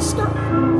Stop.